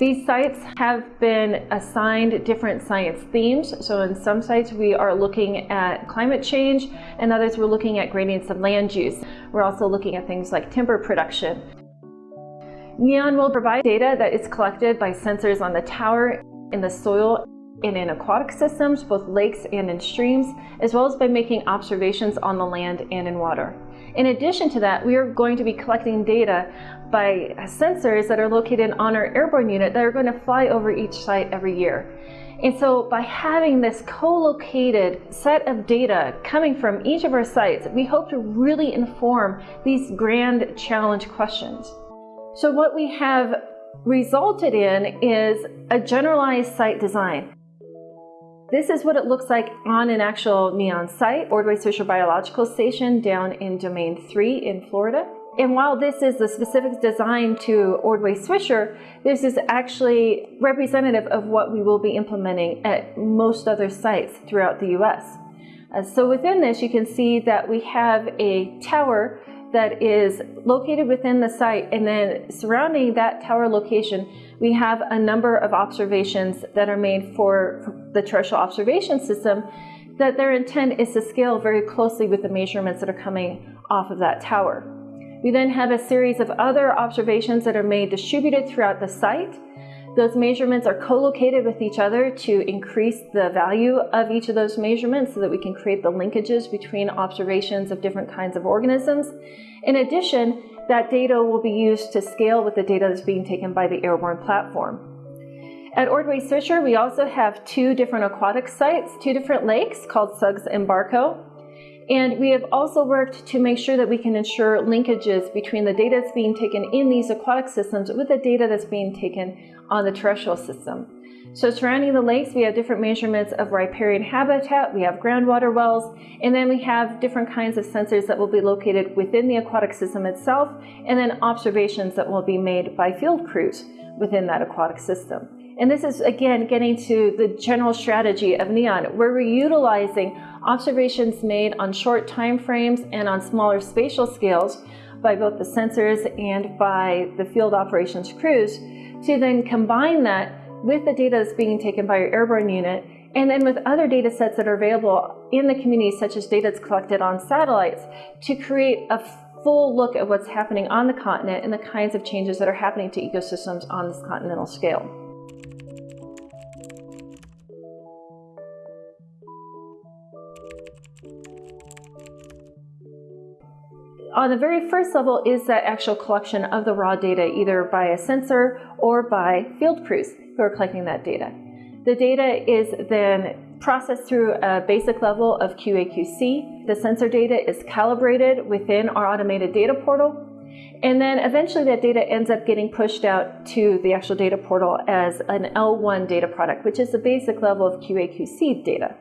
These sites have been assigned different science themes. So in some sites we are looking at climate change and others we're looking at gradients of land use. We're also looking at things like timber production. NEON will provide data that is collected by sensors on the tower, in the soil, and in aquatic systems, both lakes and in streams, as well as by making observations on the land and in water. In addition to that, we are going to be collecting data by sensors that are located on our airborne unit that are going to fly over each site every year. And so by having this co-located set of data coming from each of our sites, we hope to really inform these grand challenge questions. So what we have resulted in is a generalized site design. This is what it looks like on an actual NEON site, Ordway Swisher Biological Station down in Domain 3 in Florida. And while this is the specific design to Ordway Swisher, this is actually representative of what we will be implementing at most other sites throughout the US. Uh, so within this, you can see that we have a tower that is located within the site and then surrounding that tower location we have a number of observations that are made for, the terrestrial observation system that their intent is to scale very closely with the measurements that are coming off of that tower. We then have a series of other observations that are made distributed throughout the site those measurements are co-located with each other to increase the value of each of those measurements so that we can create the linkages between observations of different kinds of organisms. In addition, that data will be used to scale with the data that's being taken by the airborne platform. At Ordway Swisher, we also have two different aquatic sites, two different lakes called Suggs and Barco. And we have also worked to make sure that we can ensure linkages between the data that's being taken in these aquatic systems with the data that's being taken on the terrestrial system. So surrounding the lakes, we have different measurements of riparian habitat, we have groundwater wells, and then we have different kinds of sensors that will be located within the aquatic system itself, and then observations that will be made by field crews within that aquatic system. And this is, again, getting to the general strategy of NEON, where we're utilizing observations made on short time frames and on smaller spatial scales by both the sensors and by the field operations crews to then combine that with the data that's being taken by your airborne unit and then with other data sets that are available in the community, such as data that's collected on satellites, to create a full look at what's happening on the continent and the kinds of changes that are happening to ecosystems on this continental scale. On the very first level is that actual collection of the raw data, either by a sensor or by field crews who are collecting that data. The data is then processed through a basic level of QA/QC. The sensor data is calibrated within our automated data portal. And then eventually that data ends up getting pushed out to the actual data portal as an L1 data product, which is the basic level of QA/QC data.